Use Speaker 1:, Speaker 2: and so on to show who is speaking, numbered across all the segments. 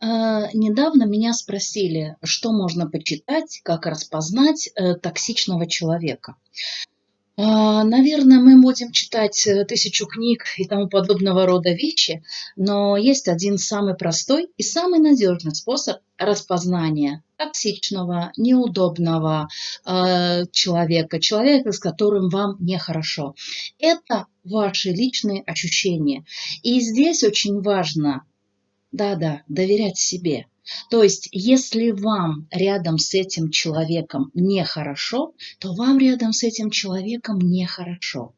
Speaker 1: А, недавно меня спросили, что можно почитать, как распознать э, токсичного человека. А, наверное, мы будем читать э, тысячу книг и тому подобного рода вещи, но есть один самый простой и самый надежный способ распознания токсичного, неудобного э, человека, человека, с которым вам нехорошо. Это ваши личные ощущения. И здесь очень важно да-да, доверять себе. То есть, если вам рядом с этим человеком нехорошо, то вам рядом с этим человеком нехорошо.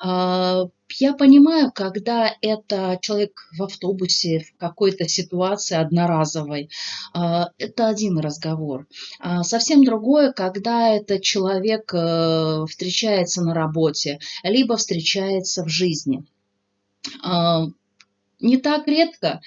Speaker 1: А, я понимаю, когда это человек в автобусе, в какой-то ситуации одноразовой, а, это один разговор. А, совсем другое, когда это человек э, встречается на работе, либо встречается в жизни не так редко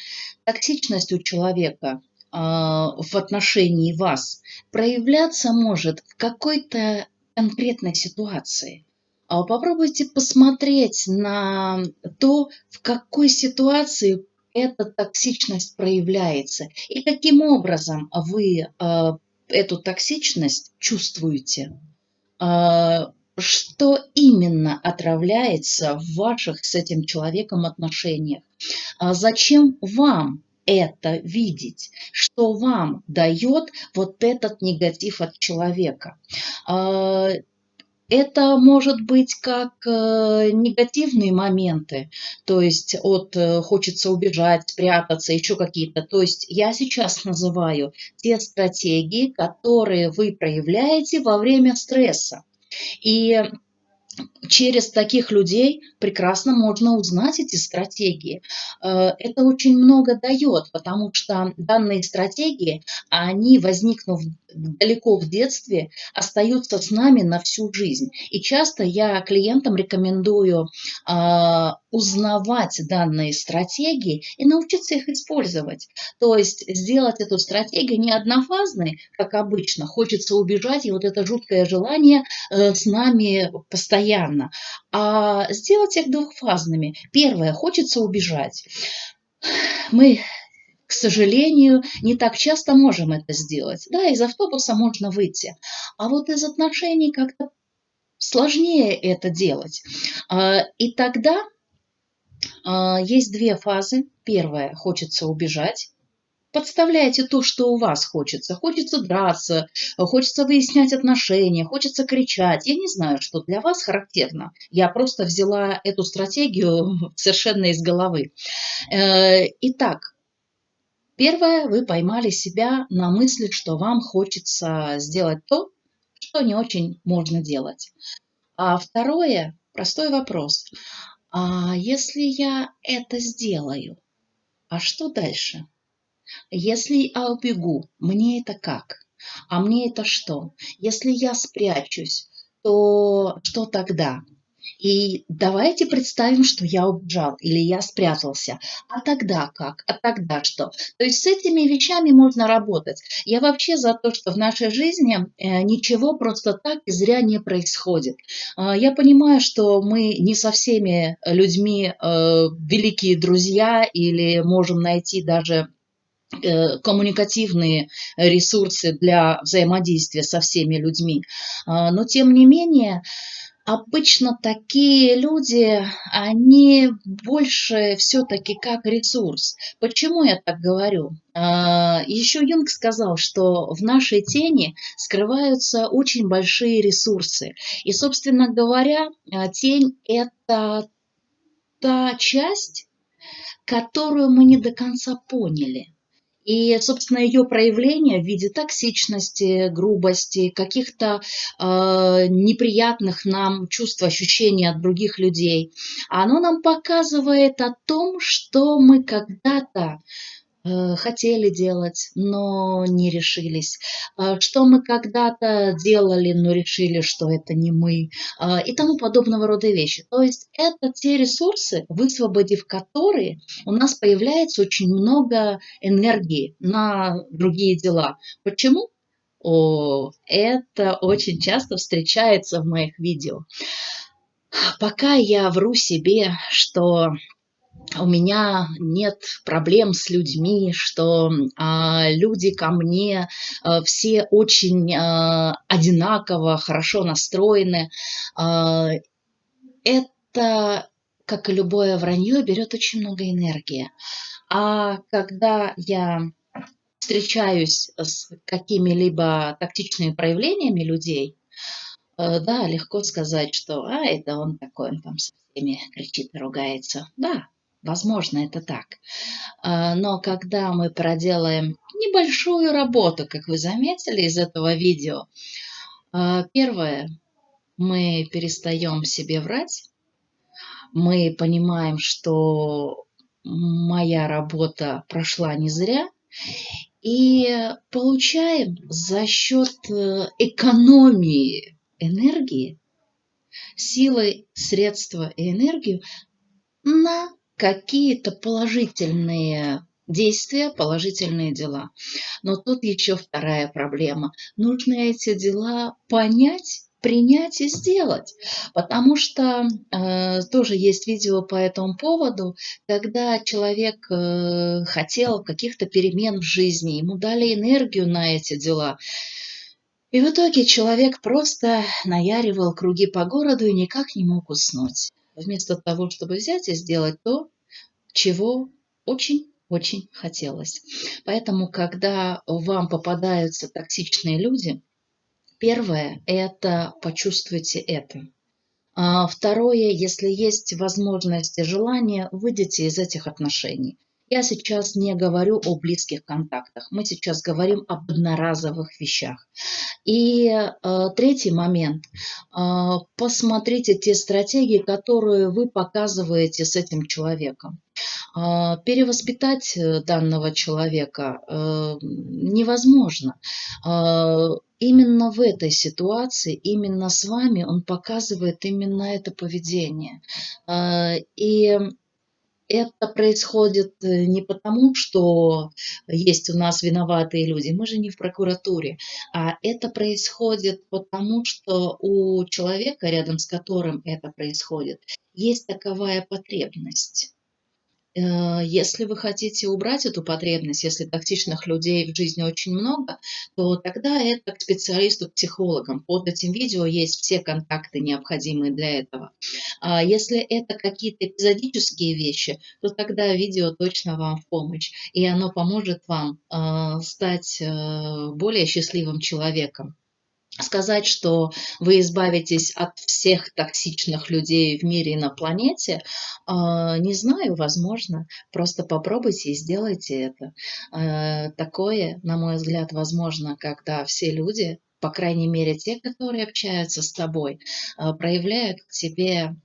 Speaker 1: токсичность у человека а, в отношении вас проявляться может в какой-то конкретной ситуации. А попробуйте посмотреть на то, в какой ситуации эта токсичность проявляется и каким образом вы а, эту токсичность чувствуете что именно отравляется в ваших с этим человеком отношениях. А зачем вам это видеть, что вам дает вот этот негатив от человека. А, это может быть как э, негативные моменты, то есть от э, хочется убежать, спрятаться, еще какие-то. То есть я сейчас называю те стратегии, которые вы проявляете во время стресса. И через таких людей прекрасно можно узнать эти стратегии. Э, это очень много дает, потому что данные стратегии, они, возникнув далеко в детстве, остаются с нами на всю жизнь. И часто я клиентам рекомендую а, узнавать данные стратегии и научиться их использовать. То есть сделать эту стратегию не однофазной, как обычно, хочется убежать, и вот это жуткое желание э, с нами постоянно, а сделать их двухфазными. Первое, хочется убежать. Мы к сожалению, не так часто можем это сделать. Да, из автобуса можно выйти, а вот из отношений как-то сложнее это делать. А, и тогда есть две фазы. Первая – хочется убежать. Подставляйте то, что у вас хочется. Хочется драться, хочется выяснять отношения, хочется кричать. Я не знаю, что для вас характерно. Я просто взяла эту стратегию совершенно из головы. Э, итак, Первое, вы поймали себя на мысли, что вам хочется сделать то, что не очень можно делать. А второе, простой вопрос. А если я это сделаю, а что дальше? Если я убегу, мне это как? А мне это что? Если я спрячусь, то что тогда? И давайте представим, что я убежал или я спрятался. А тогда как? А тогда что? То есть с этими вещами можно работать. Я вообще за то, что в нашей жизни э, ничего просто так и зря не происходит. А, я понимаю, что мы не со всеми людьми э, великие друзья или можем найти даже э, коммуникативные ресурсы для взаимодействия со всеми людьми. А, но тем не менее, обычно такие люди, они больше все-таки как ресурс. Почему я так говорю? А, Еще Юнг сказал, что в нашей тени скрываются очень большие ресурсы. И, собственно говоря, а, тень – это та часть, которую мы не до конца поняли. И, собственно, ее проявление в виде токсичности, грубости, каких-то э, неприятных нам чувств, ощущений от других людей, оно нам показывает о том, что мы когда-то хотели делать, но не решились, э, что мы когда-то делали, но решили, что это не мы э, и тому подобного рода вещи. То есть это те ресурсы, высвободив которые, у нас появляется очень много энергии на другие дела. Почему? О, это очень часто встречается в моих видео. Пока я вру себе, что у меня нет проблем с людьми, что а, люди ко мне а, все очень а, одинаково, хорошо настроены. А, это, как и любое вранье, берет очень много энергии. А когда я встречаюсь с какими-либо тактичными проявлениями людей, э, да, легко сказать, что а, это он такой, он там со всеми кричит и ругается. Да, Возможно, это так. А, но когда мы проделаем небольшую работу, как вы заметили из этого видео, а, первое, мы перестаем себе врать, мы понимаем, что моя работа прошла не зря, и получаем за счет э, экономии энергии, силы, средства и энергию на какие-то положительные действия, положительные дела. Но тут еще вторая проблема. Нужно эти дела понять, принять и сделать. Потому что э, тоже есть видео по этому поводу, когда человек э, хотел каких-то перемен в жизни, ему дали энергию на эти дела. И в итоге человек просто наяривал круги по городу и никак не мог уснуть вместо того, чтобы взять и сделать то, чего очень-очень хотелось. Поэтому, когда вам попадаются токсичные люди, первое – это почувствуйте это. А второе, если есть возможность и желание, выйдите из этих отношений. Я сейчас не говорю о близких контактах, мы сейчас говорим об одноразовых вещах. И э, третий момент. Э, посмотрите те стратегии, которые вы показываете с этим человеком. Э, перевоспитать э, данного человека э, невозможно. Э, именно в этой ситуации, именно с вами он показывает именно это поведение. И это происходит э, не потому, что есть у нас виноватые люди, мы же не в прокуратуре, а это происходит потому, что у человека, рядом с которым это происходит, есть таковая потребность. Э, если вы хотите убрать эту потребность, если токсичных людей в жизни очень много, то тогда это к специалисту, к психологам. Под этим видео есть все контакты, необходимые для этого. А если это какие-то эпизодические вещи, то тогда видео точно вам в помощь. И оно поможет вам э, стать э, более счастливым человеком сказать, что вы избавитесь от всех токсичных людей в мире и на планете, а, не знаю, возможно. Просто попробуйте и сделайте это. А, такое, на мой взгляд, возможно, когда все люди, по крайней мере те, которые общаются с тобой, а, проявляют к тебе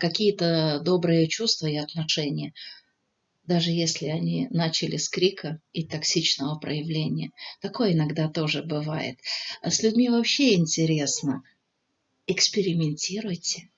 Speaker 1: какие-то добрые чувства и отношения даже если они начали с крика и токсичного проявления. Такое иногда тоже бывает. А с людьми вообще интересно. Экспериментируйте.